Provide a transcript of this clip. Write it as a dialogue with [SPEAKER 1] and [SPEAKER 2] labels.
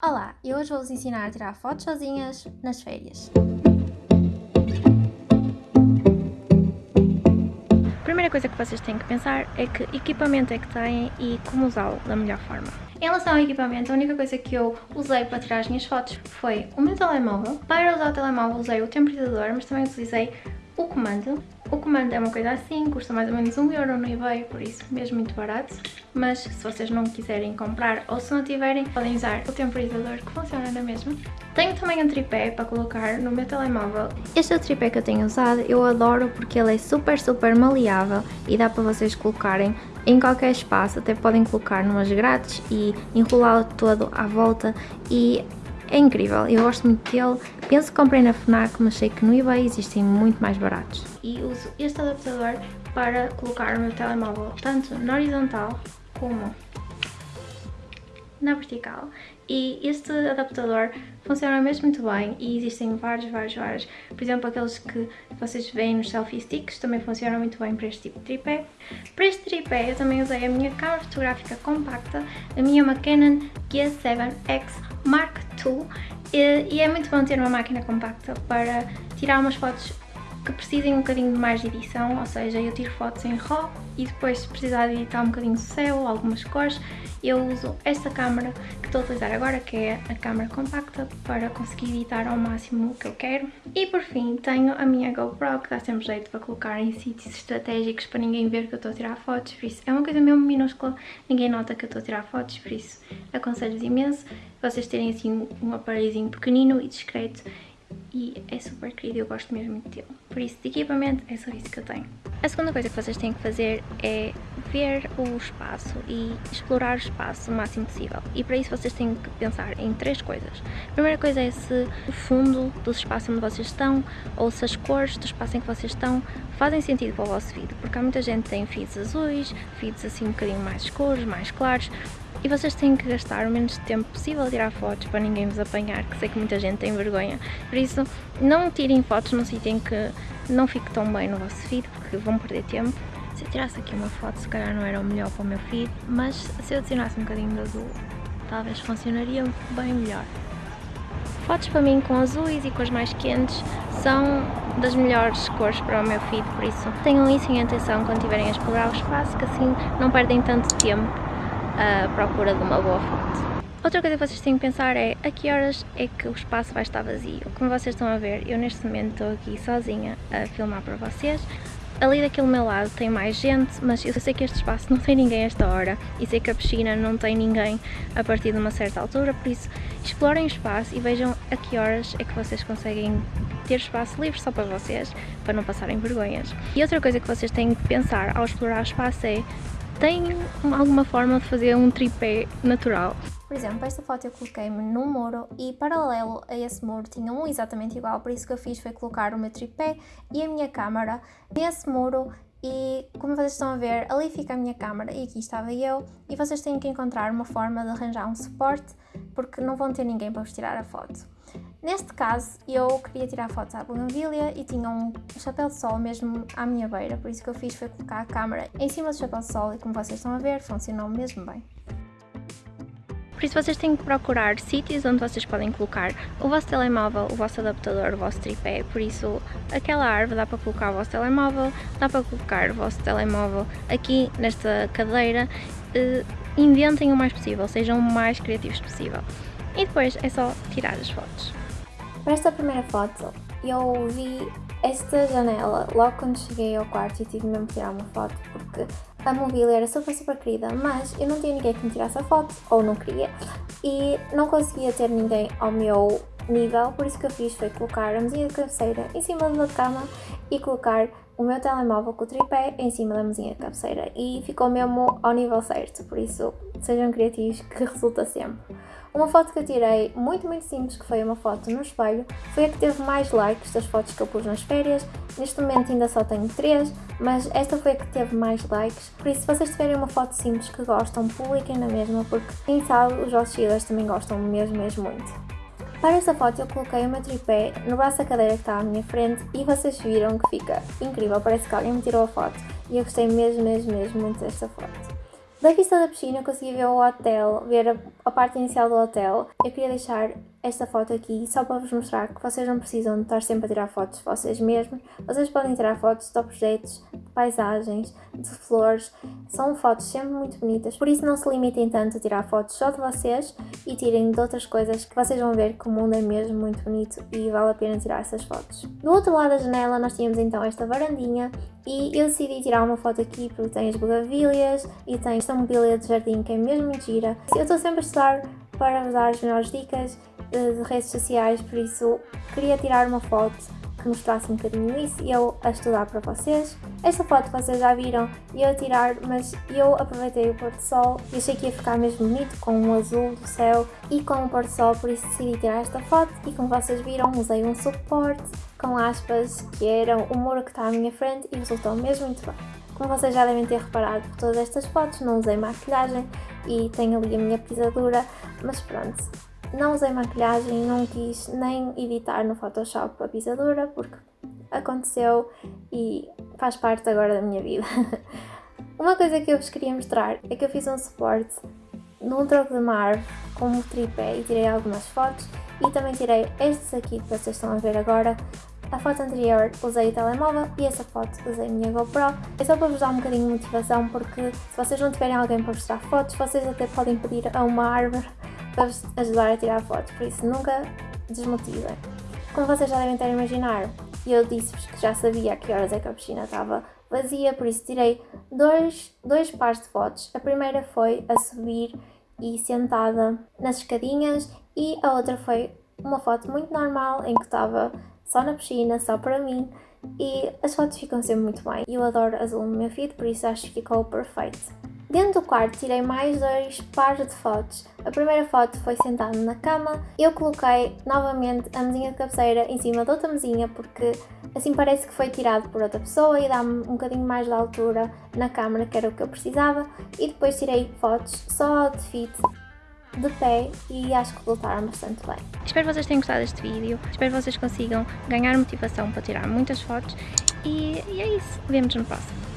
[SPEAKER 1] Olá, eu hoje vou-vos ensinar a tirar fotos sozinhas nas férias. A primeira coisa que vocês têm que pensar é que equipamento é que têm e como usá-lo da melhor forma. Em relação ao equipamento, a única coisa que eu usei para tirar as minhas fotos foi o meu telemóvel. Para usar o telemóvel usei o temporizador, mas também utilizei o comando. O comando é uma coisa assim, custa mais ou menos um euro no eBay, por isso mesmo muito barato. Mas se vocês não quiserem comprar ou se não tiverem, podem usar o temporizador que funciona na mesma. Tenho também um tripé para colocar no meu telemóvel. Este é o tripé que eu tenho usado, eu adoro porque ele é super super maleável e dá para vocês colocarem em qualquer espaço, até podem colocar numas grades e enrolá-lo todo à volta e é incrível, eu gosto muito dele. Penso que comprei na FNAC, mas sei que no eBay existem muito mais baratos. E uso este adaptador para colocar o meu telemóvel tanto na horizontal como na vertical e este adaptador funciona mesmo muito bem e existem vários, vários, vários. Por exemplo, aqueles que vocês veem nos selfie sticks também funcionam muito bem para este tipo de tripé. Para este tripé eu também usei a minha câmera fotográfica compacta, a minha uma Canon G7X Mark II e é muito bom ter uma máquina compacta para tirar umas fotos que precisem um bocadinho de mais de edição, ou seja, eu tiro fotos em RAW e depois se precisar de editar um bocadinho do céu, algumas cores, eu uso esta câmera que estou a utilizar agora, que é a câmera compacta, para conseguir editar ao máximo o que eu quero. E por fim tenho a minha GoPro, que dá sempre jeito para colocar em sítios estratégicos para ninguém ver que eu estou a tirar fotos, por isso é uma coisa mesmo minúscula, ninguém nota que eu estou a tirar fotos, por isso aconselho-vos imenso vocês terem assim um aparelhozinho pequenino e discreto e é super querido, eu gosto mesmo muito dele. Por isso, de equipamento, é só isso que eu tenho. A segunda coisa que vocês têm que fazer é ver o espaço e explorar o espaço o máximo possível. E para isso vocês têm que pensar em três coisas. A primeira coisa é se o fundo do espaço onde vocês estão ou se as cores do espaço em que vocês estão fazem sentido para o vosso vídeo. Porque há muita gente que tem feeds azuis, feeds assim um bocadinho mais escuros, mais claros e vocês têm que gastar o menos tempo possível a tirar fotos para ninguém vos apanhar, que sei que muita gente tem vergonha. Por isso, não tirem fotos num sítio em que não fique tão bem no vosso feed, porque vão perder tempo. Se eu tirasse aqui uma foto, se calhar não era o melhor para o meu feed, mas se eu adicionasse um bocadinho de azul, talvez funcionaria bem melhor. Fotos para mim com azuis e cores mais quentes são das melhores cores para o meu feed, por isso tenham isso em atenção quando estiverem a explorar o espaço, que assim não perdem tanto tempo à procura de uma boa foto. Outra coisa que vocês têm que pensar é a que horas é que o espaço vai estar vazio. Como vocês estão a ver, eu neste momento estou aqui sozinha a filmar para vocês. Ali daquele meu lado tem mais gente, mas eu sei que este espaço não tem ninguém a esta hora e sei que a piscina não tem ninguém a partir de uma certa altura, por isso explorem o espaço e vejam a que horas é que vocês conseguem ter espaço livre só para vocês, para não passarem vergonhas. E outra coisa que vocês têm que pensar ao explorar o espaço é tem alguma forma de fazer um tripé natural. Por exemplo, esta foto eu coloquei-me num muro e paralelo a esse muro tinha um exatamente igual, por isso que eu fiz foi colocar o meu tripé e a minha câmera nesse muro e como vocês estão a ver, ali fica a minha câmera e aqui estava eu e vocês têm que encontrar uma forma de arranjar um suporte porque não vão ter ninguém para vos tirar a foto. Neste caso, eu queria tirar fotos à bougainvillea e tinha um chapéu de sol mesmo à minha beira, por isso que eu fiz foi colocar a câmera em cima do chapéu de sol e como vocês estão a ver, funcionou mesmo bem. Por isso vocês têm que procurar sítios onde vocês podem colocar o vosso telemóvel, o vosso adaptador, o vosso tripé, por isso aquela árvore dá para colocar o vosso telemóvel, dá para colocar o vosso telemóvel aqui nesta cadeira, uh, inventem o mais possível, sejam o mais criativos possível. E depois é só tirar as fotos. Para esta primeira foto, eu vi esta janela logo quando cheguei ao quarto e tive mesmo que tirar uma foto porque a mobília era super super querida, mas eu não tinha ninguém que me tirasse a foto, ou não queria, e não conseguia ter ninguém ao meu nível, por isso que eu fiz foi colocar a mesinha de cabeceira em cima da cama e colocar o meu telemóvel com o tripé em cima da mesinha de cabeceira e ficou mesmo ao nível certo, por isso sejam criativos que resulta sempre. Uma foto que eu tirei, muito muito simples, que foi uma foto no espelho, foi a que teve mais likes das fotos que eu pus nas férias. Neste momento ainda só tenho 3, mas esta foi a que teve mais likes. Por isso, se vocês tiverem uma foto simples que gostam, publiquem na mesma, porque quem sabe os vossos seguidores também gostam mesmo, mesmo muito. Para esta foto eu coloquei o meu tripé no braço da cadeira que está à minha frente e vocês viram que fica incrível, parece que alguém me tirou a foto e eu gostei mesmo, mesmo, mesmo muito desta foto. Da vista da piscina eu consegui ver o hotel, ver a, parte inicial do hotel. Eu queria deixar esta foto aqui só para vos mostrar que vocês não precisam estar sempre a tirar fotos de vocês mesmos. Vocês podem tirar fotos de objetos, de paisagens, de flores. São fotos sempre muito bonitas, por isso não se limitem tanto a tirar fotos só de vocês e tirem de outras coisas que vocês vão ver que o mundo é mesmo muito bonito e vale a pena tirar essas fotos. Do outro lado da janela nós tínhamos então esta varandinha e eu decidi tirar uma foto aqui porque tem as bugavilhas e tem esta mobília de jardim que é mesmo muito gira. Eu estou sempre a estudar para vos dar as melhores dicas de, de redes sociais, por isso queria tirar uma foto que mostrasse um bocadinho isso e eu a estudar para vocês. Esta foto vocês já viram e eu a tirar, mas eu aproveitei o pôr do sol e achei que ia ficar mesmo bonito com o azul do céu e com o pôr do sol, por isso decidi tirar esta foto e como vocês viram usei um suporte com aspas que eram o muro que está à minha frente e resultou mesmo muito bem. Como vocês já devem ter reparado por todas estas fotos, não usei maquilhagem e tenho ali a minha pisadura, mas pronto. Não usei maquilhagem, não quis nem editar no Photoshop a pisadura porque aconteceu e faz parte agora da minha vida. Uma coisa que eu vos queria mostrar é que eu fiz um suporte num tronco de mar com um tripé e tirei algumas fotos e também tirei estes aqui que vocês estão a ver agora. A foto anterior usei o telemóvel e essa foto usei a minha GoPro. É só para vos dar um bocadinho de motivação porque se vocês não tiverem alguém para vos tirar fotos, vocês até podem pedir a uma árvore para vos ajudar a tirar fotos, por isso nunca desmotivem. Como vocês já devem ter imaginado, eu disse-vos que já sabia a que horas é que a piscina estava vazia, por isso tirei dois, dois pares de fotos. A primeira foi a subir e sentada nas escadinhas e a outra foi uma foto muito normal em que estava só na piscina, só para mim e as fotos ficam sempre muito bem. Eu adoro azul no meu feed, por isso acho que ficou perfeito. Dentro do quarto tirei mais dois pares de fotos. A primeira foto foi sentado na cama. Eu coloquei novamente a mesinha de cabeceira em cima de outra mesinha porque assim parece que foi tirado por outra pessoa e dá-me um bocadinho mais de altura na câmera que era o que eu precisava. E depois tirei fotos só outfit de pé e acho que resultaram bastante bem. Espero que vocês tenham gostado deste vídeo, espero que vocês consigam ganhar motivação para tirar muitas fotos e, e é isso, vemos no próximo.